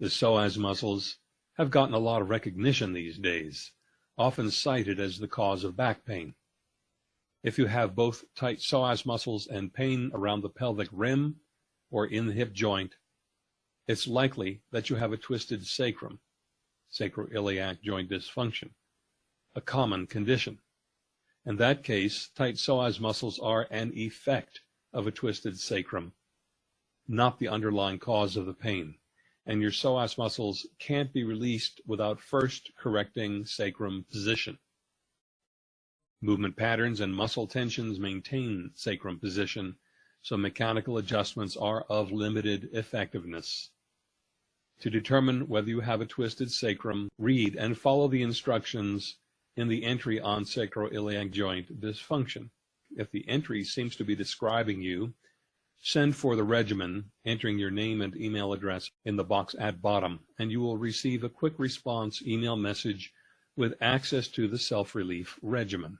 The psoas muscles have gotten a lot of recognition these days, often cited as the cause of back pain. If you have both tight psoas muscles and pain around the pelvic rim or in the hip joint, it's likely that you have a twisted sacrum, sacroiliac joint dysfunction, a common condition. In that case, tight psoas muscles are an effect of a twisted sacrum, not the underlying cause of the pain and your psoas muscles can't be released without first correcting sacrum position. Movement patterns and muscle tensions maintain sacrum position, so mechanical adjustments are of limited effectiveness. To determine whether you have a twisted sacrum, read and follow the instructions in the entry on sacroiliac joint dysfunction. If the entry seems to be describing you Send for the regimen, entering your name and email address in the box at bottom, and you will receive a quick response email message with access to the self-relief regimen.